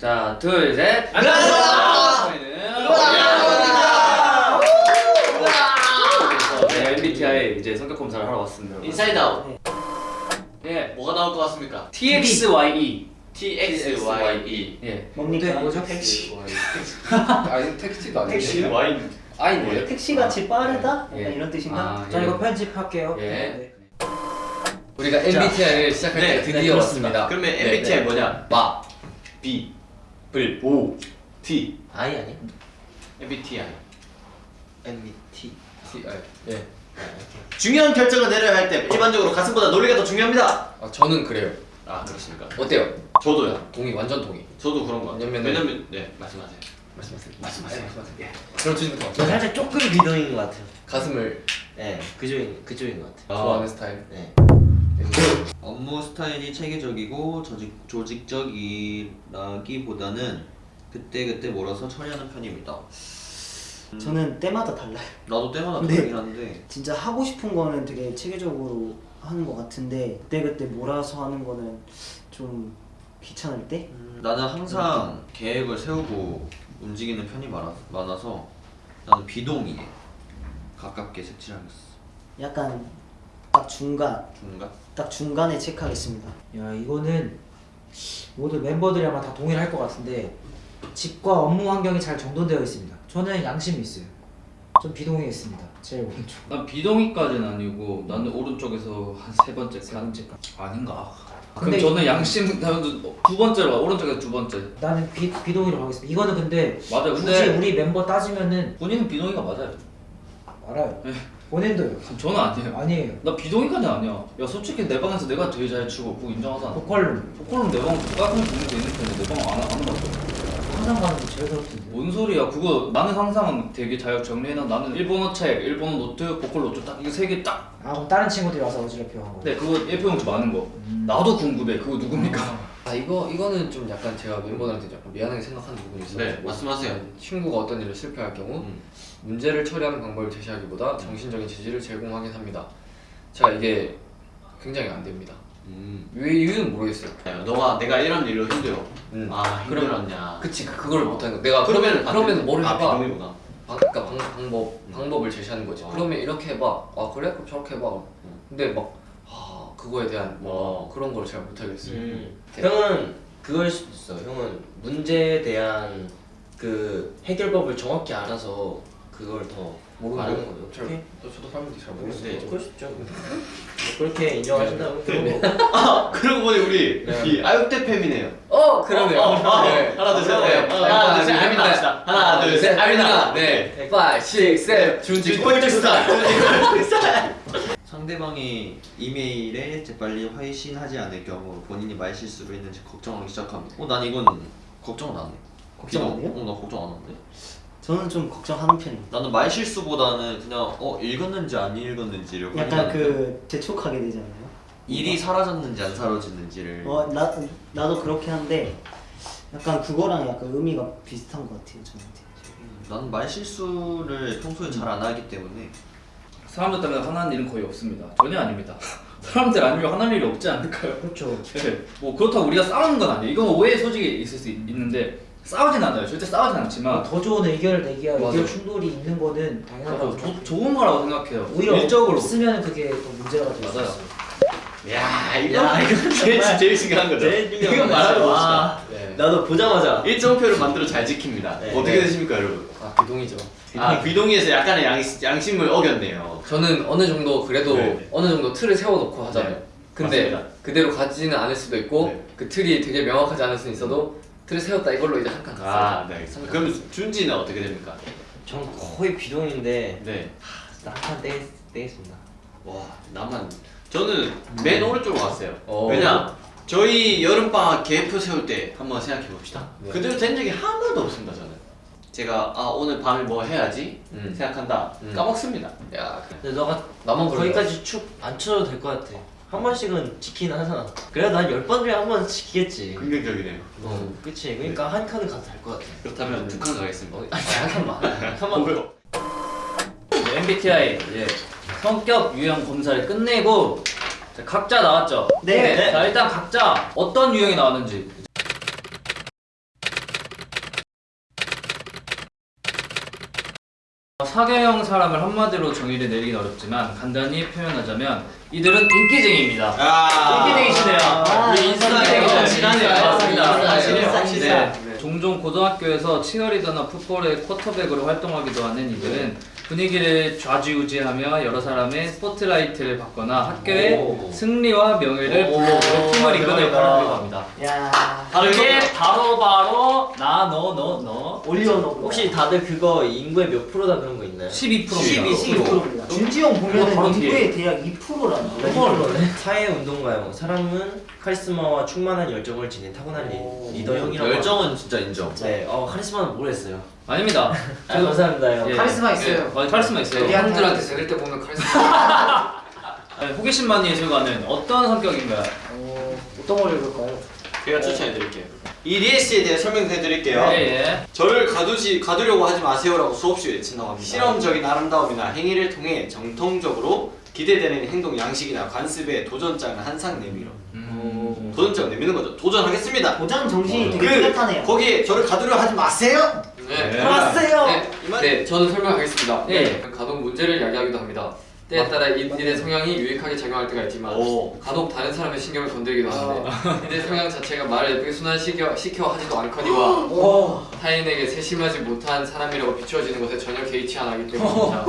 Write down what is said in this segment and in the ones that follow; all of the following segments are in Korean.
자, 둘, 셋. 안녕하세요. 저희는 네, MBTI 이제 성격 검사를 하러 왔습니다. 여러분. 인사이드 아웃 예. 뭐가 나올 것 같습니까? TXYE. TXYE 예. 뭡니까? 뭐죠? 택시. 아니 택시도 아니에요. 택시? Y 아이네요. 택시 같이 빠르다? 예. 약간 이런 뜻인가? 아, 자 예. 이거 편집할게요. 예. 네. 우리가 MBTI를 시작할 네, 때 드디어 네. 왔습니다. 그러면 네, MBTI 네. 뭐냐? 마. B 불. O T I 아니? MBTI MBT. T. 아, 예. 중요한 결정을 내려야 할 때 일반적으로 가슴보다 논리가 더 중요합니다 아, 저는 그래요. 아 그렇습니까? 어때요? 저도요 동의, 완전 동의. 저도 그런 거 왜냐면은- 왜냐면 네 말씀하세요 말씀하세요. 말씀하세요. 예. 그럼 주진부터 저 살짝 조금 비동인 것 같아요. 가슴을 네, 그쪽인 그쪽인 것 같아요. 좋아하는 스타일. 네. 업무 스타일이 체계적이고 조직, 조직적이라기보다는 그때그때 몰아서 처리하는 편입니다. 음, 저는 때마다 달라요. 나도 때마다 네. 다르긴 한데 진짜 하고 싶은 거는 되게 체계적으로 하는 것 같은데 그때그때 몰아서 하는 거는 좀 귀찮을 때? 음, 나는 항상 계획을 세우고 움직이는 편이 많아, 많아서 나는 비동의에 가깝게 색칠하겠어. 약간 딱 중간, 중간? 딱 중간에 체크하겠습니다. 야 이거는 모두 멤버들이 아마 다 동의를 할 것 같은데 집과 업무 환경이 잘 정돈되어 있습니다. 저는 양심이 있어요. 좀 비동의했습니다. 제일 오른쪽. 난 비동의까지는 아니고 나는 오른쪽에서 한 세 번째, 세 번째까지 아닌가? 근데 그럼 저는 양심 두 번째로 가 오른쪽에서 두 번째. 나는 비, 비동의로 가겠습니다. 이거는 근데 맞아요. 굳이 근데 우리 멤버 따지면은 본인은 비동의가 맞아요. 알아요. 네. 본인도요. 저는 아니에요. 아니에요. 나 비동의까지 아니야. 야 솔직히 내 방에서 내가 제일 잘 치고 그거 인정하잖아. 보컬룸 보컬은 내방 깔끔히 정리돼 있는 편인데 내 방안 안 해봤어. 항상 가는 게 제일 더럽던데. 뭔 소리야? 그거 나는 항상 되게 잘 정리해놔. 나는 일본어 책, 일본어 노트, 보컬 노트 딱 이거 세 개 딱. 아 그럼 다른 친구들이 와서 어지럽혀 한 거. 네 그거 A4 용지 많은 거. 음. 나도 궁금해. 그거 누굽니까? 아 이거 이거는 좀 약간 제가 멤버들한테 약간 미안하게 생각하는 부분이 있어요. 네, 말씀하세요. 친구가 어떤 일을 실패할 경우 음. 문제를 처리하는 방법을 제시하기보다 정신적인 지지를 제공하긴 합니다. 제가 이게 굉장히 안 됩니다. 음. 왜 이유는 모르겠어요. 야, 너가 내가 이런 일로 힘들어 음. 아 힘들었냐 그치 그- 그걸 못하는 거. 내가 그러면 그러면 뭘 아, 해봐? 비동의구나 방, 그러니까 방, 방법 방법을 제시하는 거지. 어. 그러면 이렇게 해봐. 아 그래? 그럼 저렇게 해봐. 근데 막 아, 그거에 대한 뭐 어. 그런 걸 잘 못하겠어요. 음. 네. 형은 그걸 수도 있어. 형은 문제에 대한 그 해결법을 정확히 알아서 그걸 더 말하는 거죠. 잘, 오케이? 또 저도 사람들이 잘 네, 모르겠어요. 그럴 수 있죠. 뭐 그렇게 인정하신다면 그러면 아 그러고 보니 우리 네. 이 아육대 팸이네요 어 그러네요. 어, 어, 네. 하나 둘셋 네. 하나 둘셋 알미나 합시다 하나 둘셋 알미나 네. 5, 6, 7 준지 꼴찌 스타일 꼴찌 스타일 상대방이 이메일에 재빨리 회신하지 않을 경우 본인이 말 실수를 했는지 걱정하기 시작합니다. 어, 난 이건 걱정은 안 해. 걱정 안 해요? 어, 나 걱정 안 하는데. 저는 좀 걱정하는 편입니다. 나는 말 실수보다는 그냥 어 읽었는지 안 읽었는지를 약간 확인하는 그 재촉하게 되잖아요. 일이 사라졌는지 안 사라졌는지를 어, 나, 나도 그렇게 하는데 약간 그거랑 약간 의미가 비슷한 것 같아요, 저한테. 나는 말 실수를 평소에 잘 안 하기 때문에 사람들 때문에 화나는 일은 거의 없습니다. 전혀 아닙니다. 사람들 아니면 화날 일이 없지 않을까요? 그렇죠. 네. 뭐 그렇다고 우리가 싸우는 건 아니에요. 이건 오해 소지가 있을 수 있- 있는데 싸우진 않아요. 절대 싸우진 않지만 더 좋은 의견을 내기야 맞아. 의견 충돌이 있는 거는 당연하다고 조, 생각해요. 좋은 거라고 생각해요. 오히려 일적으로 없으면 그게 더 문제가 될수 맞아요. 있어요. 야 이거 야, 이거 제일 제일 중요한 거죠 이거 와. 봅시다 네. 나도 보자마자 일정표를 만들어 잘 지킵니다 네. 어떻게 네. 되십니까 여러분 아 비동이죠. 아 비동의에서 약간의 양, 양심을 어겼네요 저는 어느 정도 그래도 네. 어느 정도 틀을 세워놓고 하잖아요. 네. 근데 맞습니다. 그대로 가지는 않을 수도 있고 네. 그 틀이 되게 명확하지 않을 수는 있어도 틀을 세웠다 이걸로 이제 한칸 갔어요. 아, 네 그럼 준지는 어떻게 됩니까? 전 거의 비동인데 네 나한테 떼, 떼겠습니다. 와 나만 저는 맨 오른쪽으로 갔어요 어. 왜냐 저희 여름방학 계획표 세울 때 한번 생각해 봅시다 네. 그대로 된 적이 한 번도 없습니다 저는 제가 아 오늘 밤에 뭐 해야지 음. 생각한다 음. 까먹습니다 야. 근데 너가 나만 거기까지 축 안 쳐도 될 것 같아. 한 번씩은 지키긴 하잖아. 그래 난열 번 중에 한 번 지키겠지. 긍정적이네요 어, 그치. 그러니까 한 칸은 가도 될 것 같아. 그렇다면 두 칸 가겠습니다 어, 잠깐만. 한번 뭐요? 네, MBTI 이제 성격 유형 검사를 끝내고 자, 각자 나왔죠? 네. 네. 자 일단 각자 어떤 유형이 나왔는지 사계형 사람을 한마디로 정의를 내리긴 어렵지만 간단히 표현하자면 이들은 인기쟁이입니다. 아 인기쟁이시네요. 네, 인싸쟁이죠. 지난해요. 맞습니다. 네. 종종 고등학교에서 치어리더나 풋볼의 쿼터백으로 활동하기도 하는 이들은 분위기를 좌지우지하며 여러 사람의 스포트라이트를 받거나 학교의 오. 승리와 명예를 불러오고 팀을 이끄는 역할을 합니다. 야 바로 그게 이거 바로 바로 나 너 너 너 올려 너 혹시 다들 그거 인구의 몇 프로다 그런 거 있나요? 12%입니다. 12%입니다. 준지형 보면은 바로 뒤에. 인구의 대략 2%라는 사회 운동가형 사람은 카리스마와 충만한 열정을 지닌 타고난 리- 리더형이라고 열정은 진짜 인정. 네, 어 카리스마는 모르겠어요 아닙니다. 아, 감사합니다 형 예. 카리스마 예. 있어요. 어, 카리스마 있어요. 예. 형들한테 들을 때 보면 카리스마. 네, 호기심만 예술가는 어떤 성격인가요? 어, 어떤 걸 읽을까요? 제가 추천해 드릴게요. 이 리에 씨에 대해 설명해 드릴게요. 예, 예. 저를 가두지 가두려고 하지 마세요라고 수없이 외친다고 합니다. 실험적인 아름다움이나 행위를 통해 정통적으로 기대되는 행동 양식이나 관습에 도전장을 한상 내밀어. 음. 도전장 내미는 거죠. 도전하겠습니다. 도전 정신이 되게 그 뚜렷하네요. 거기에 저를 가두려 하지 마세요. 네. 네, 이만- 네, 저는 설명하겠습니다. 예. 네, 가독 문제를 야기하기도 합니다. 때에 따라 이- 이들의 성향이 유익하게 작용할 때가 있지만 오. 간혹 다른 사람의 신경을 건드리기도 하는데 이들의 성향 자체가 말을 예쁘게 순환시켜 시켜 하지도 않거니와 오. 타인에게 세심하지 못한 사람이라고 비추어지는 것에 전혀 개의치 안 하기 때문입니다.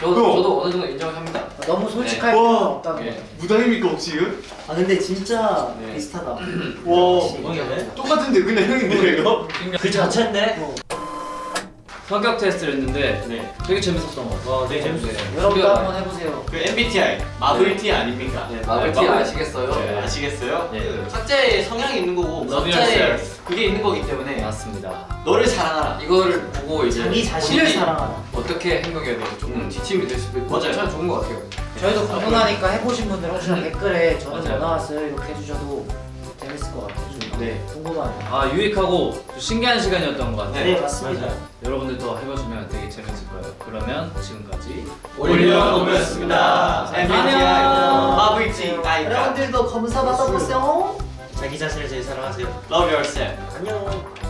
저, 저도 어느 정도 인정을 합니다. 너무 솔직할 네. 필요는 와. 없다는 예. 거죠. 무당입니까 혹시 이거? 아 근데 진짜 네. 비슷하다. 와. 네? 똑같은데 그냥 형인데 이거? 그 자체인데? 성격 테스트를 했는데 네. 되게 재밌었던 것 같아요. 어 되게 재밌어요 여러분도 한번 해보세요. 그 MBTI 마블티 아닙니까? 네, 마블티 마블. 아시겠어요? 네, 아시겠어요? 예. 그 각자의 성향이 있는 거고 각자의 yourself. 그게 있는 거기 때문에 맞습니다. 너를 사랑하라. 이거를 보고 이제 자기 자신을 사랑하라. 어떻게 행동해야 되고 조금 지침이 될 수도 있고 맞아요. 참 좋은 것 같아요. 저희도 궁금하니까 해보신 분들 혹시나 댓글에 저는 뭐 맞아요. 나왔어요 이렇게 해주셔도 재밌을 것 같아요. 좀 네. 궁금하네요. 아 유익하고 신기한 시간이었던 것 같아요. 네 맞습니다. 여러분들도 해보시면 되게 재밌을 거예요. 그러면 지금까지 올려놓습니다. MBTI 안녕. 마블티 아이가 여러분들도 검사 받아보세요. 자기 자신을 제일 사랑하세요 Love yourself. 안녕